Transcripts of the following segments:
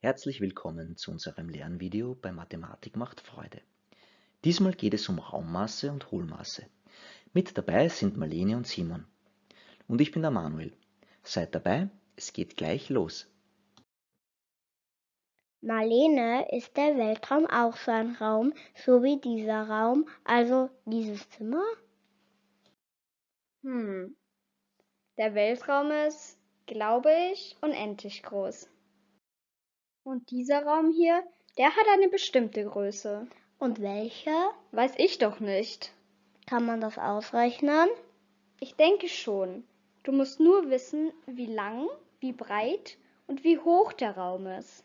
Herzlich willkommen zu unserem Lernvideo bei Mathematik macht Freude. Diesmal geht es um Raummasse und Hohlmasse. Mit dabei sind Marlene und Simon. Und ich bin der Manuel. Seid dabei, es geht gleich los. Marlene, ist der Weltraum auch so ein Raum, so wie dieser Raum, also dieses Zimmer? Hm. Der Weltraum ist, glaube ich, unendlich groß. Und dieser Raum hier, der hat eine bestimmte Größe. Und welche? Weiß ich doch nicht. Kann man das ausrechnen? Ich denke schon. Du musst nur wissen, wie lang, wie breit und wie hoch der Raum ist.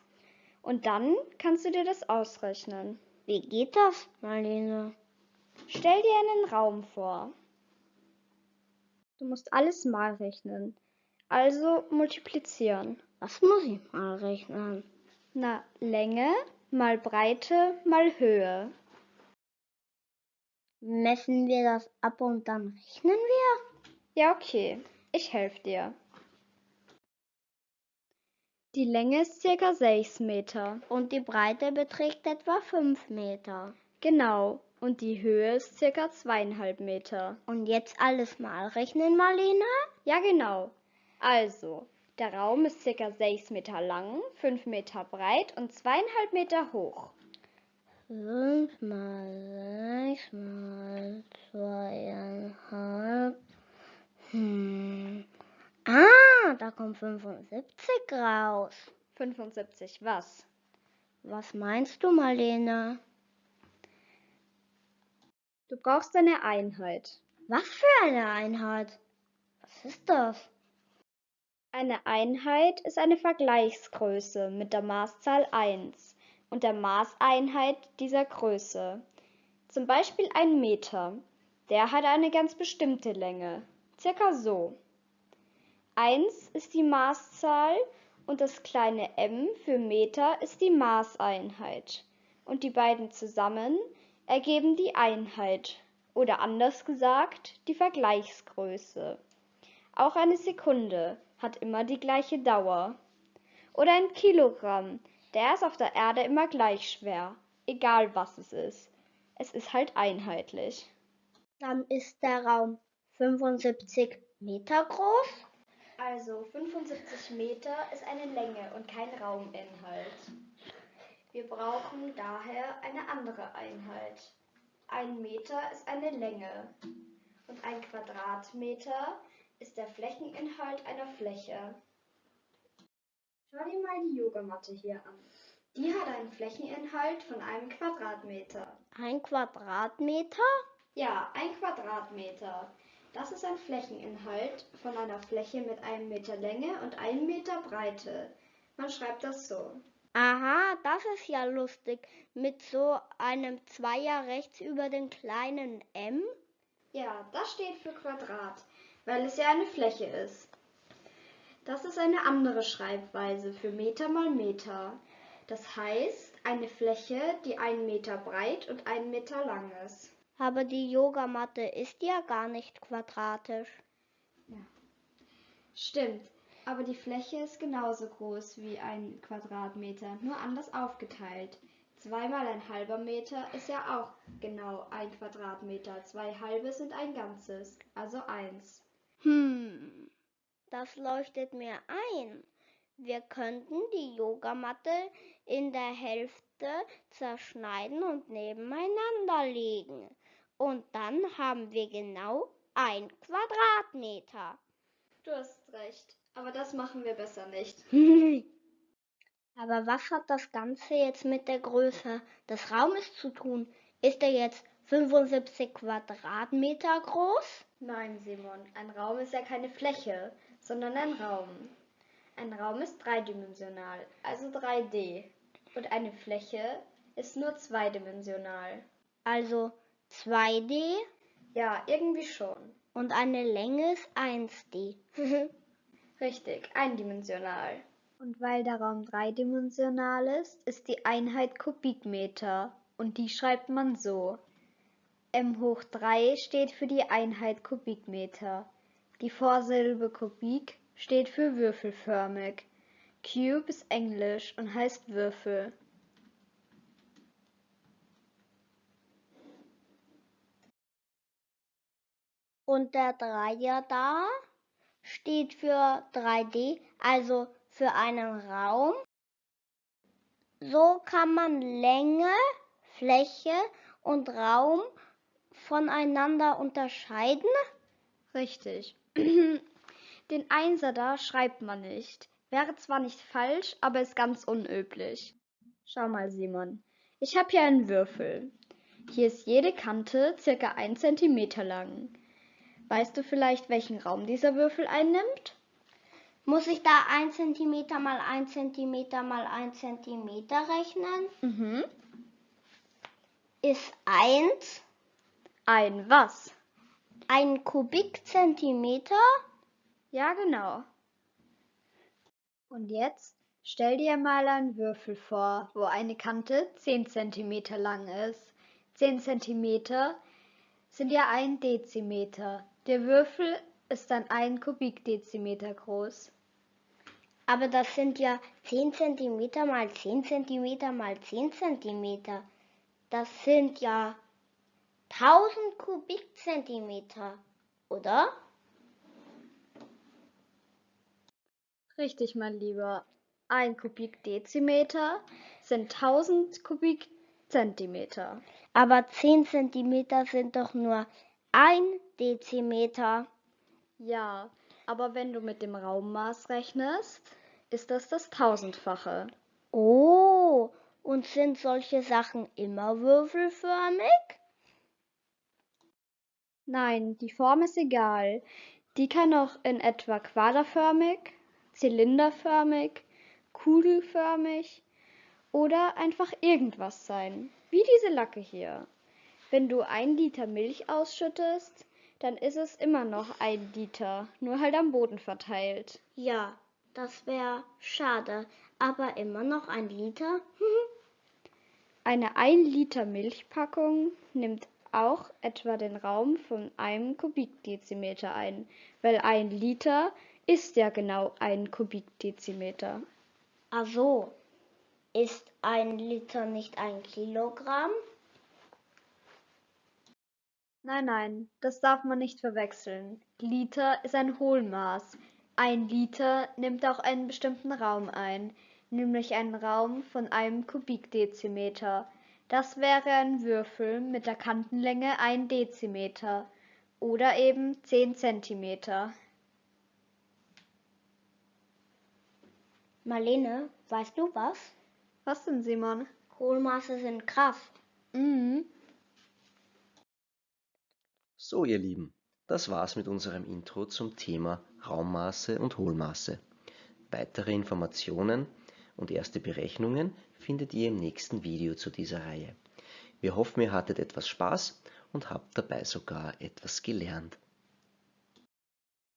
Und dann kannst du dir das ausrechnen. Wie geht das, Marlene? Stell dir einen Raum vor. Du musst alles mal rechnen. Also multiplizieren. Was muss ich mal rechnen? Na, Länge mal Breite mal Höhe. Messen wir das ab und dann rechnen wir? Ja, okay. Ich helfe dir. Die Länge ist circa 6 Meter. Und die Breite beträgt etwa 5 Meter. Genau. Und die Höhe ist circa zweieinhalb Meter. Und jetzt alles mal rechnen, Marlene? Ja, genau. Also, der Raum ist circa 6 Meter lang, 5 Meter breit und zweieinhalb Meter hoch. 5 mal 6 mal zweieinhalb. Hm. Ah, da kommt 75 raus. 75 was? Was meinst du, Marlene? Du brauchst eine Einheit. Was für eine Einheit? Was ist das? Eine Einheit ist eine Vergleichsgröße mit der Maßzahl 1 und der Maßeinheit dieser Größe. Zum Beispiel ein Meter. Der hat eine ganz bestimmte Länge. Circa so. 1 ist die Maßzahl und das kleine m für Meter ist die Maßeinheit. Und die beiden zusammen ergeben die Einheit oder anders gesagt die Vergleichsgröße. Auch eine Sekunde hat immer die gleiche Dauer. Oder ein Kilogramm, der ist auf der Erde immer gleich schwer, egal was es ist. Es ist halt einheitlich. Dann ist der Raum 75 Meter groß. Also 75 Meter ist eine Länge und kein Rauminhalt. Wir brauchen daher eine andere Einheit. Ein Meter ist eine Länge und ein Quadratmeter ist der Flächeninhalt einer Fläche. Schau dir mal die Yogamatte hier an. Die hat einen Flächeninhalt von einem Quadratmeter. Ein Quadratmeter? Ja, ein Quadratmeter. Das ist ein Flächeninhalt von einer Fläche mit einem Meter Länge und einem Meter Breite. Man schreibt das so. Aha, das ist ja lustig. Mit so einem Zweier rechts über den kleinen m? Ja, das steht für Quadrat, weil es ja eine Fläche ist. Das ist eine andere Schreibweise für Meter mal Meter. Das heißt, eine Fläche, die einen Meter breit und einen Meter lang ist. Aber die Yogamatte ist ja gar nicht quadratisch. Ja. Stimmt, aber die Fläche ist genauso groß wie ein Quadratmeter, nur anders aufgeteilt. Zweimal ein halber Meter ist ja auch genau ein Quadratmeter. Zwei halbe sind ein Ganzes, also eins. Hm, das leuchtet mir ein. Wir könnten die Yogamatte in der Hälfte zerschneiden und nebeneinander legen. Und dann haben wir genau ein Quadratmeter. Du hast recht. Aber das machen wir besser nicht. Aber was hat das Ganze jetzt mit der Größe des Raumes zu tun? Ist er jetzt 75 Quadratmeter groß? Nein, Simon, ein Raum ist ja keine Fläche, sondern ein Raum. Ein Raum ist dreidimensional, also 3D. Und eine Fläche ist nur zweidimensional. Also 2D? Ja, irgendwie schon. Und eine Länge ist 1D. Richtig, eindimensional. Und weil der Raum dreidimensional ist, ist die Einheit Kubikmeter. Und die schreibt man so. M hoch 3 steht für die Einheit Kubikmeter. Die Vorsilbe Kubik steht für würfelförmig. Cube ist Englisch und heißt Würfel. Und der Dreier da steht für 3D, also für einen Raum. So kann man Länge, Fläche und Raum voneinander unterscheiden. Richtig. Den Einser da schreibt man nicht. Wäre zwar nicht falsch, aber ist ganz unüblich. Schau mal, Simon. Ich habe hier einen Würfel. Hier ist jede Kante circa 1 cm lang. Weißt du vielleicht, welchen Raum dieser Würfel einnimmt? Muss ich da 1 cm mal 1 cm mal 1 cm rechnen? Mhm. Ist 1 Ein was? ein Kubikzentimeter? Ja, genau. Und jetzt stell dir mal einen Würfel vor, wo eine Kante 10 cm lang ist. 10 cm sind ja ein Dezimeter. Der Würfel ist dann ein Kubikdezimeter groß. Aber das sind ja 10 cm mal 10 cm mal 10 cm. Das sind ja 1000 Kubikzentimeter, oder? Richtig, mein Lieber. Ein Kubikdezimeter sind 1000 Kubikzentimeter. Aber 10 cm sind doch nur ein Dezimeter. Ja, aber wenn du mit dem Raummaß rechnest, ist das das Tausendfache. Oh, und sind solche Sachen immer würfelförmig? Nein, die Form ist egal. Die kann auch in etwa quaderförmig, zylinderförmig, kugelförmig oder einfach irgendwas sein, wie diese Lacke hier. Wenn du ein Liter Milch ausschüttest, dann ist es immer noch ein Liter, nur halt am Boden verteilt. Ja, das wäre schade, aber immer noch ein Liter? Eine 1 Liter Milchpackung nimmt auch etwa den Raum von einem Kubikdezimeter ein, weil ein Liter ist ja genau ein Kubikdezimeter. Ach so, ist ein Liter nicht ein Kilogramm? Nein, nein, das darf man nicht verwechseln. Liter ist ein Hohlmaß. Ein Liter nimmt auch einen bestimmten Raum ein, nämlich einen Raum von einem Kubikdezimeter. Das wäre ein Würfel mit der Kantenlänge ein Dezimeter oder eben 10 Zentimeter. Marlene, weißt du was? Was denn, Simon? Hohlmaße sind Kraft. Mhm. So, ihr Lieben, das war's mit unserem Intro zum Thema Raummaße und Hohlmaße. Weitere Informationen und erste Berechnungen findet ihr im nächsten Video zu dieser Reihe. Wir hoffen, ihr hattet etwas Spaß und habt dabei sogar etwas gelernt.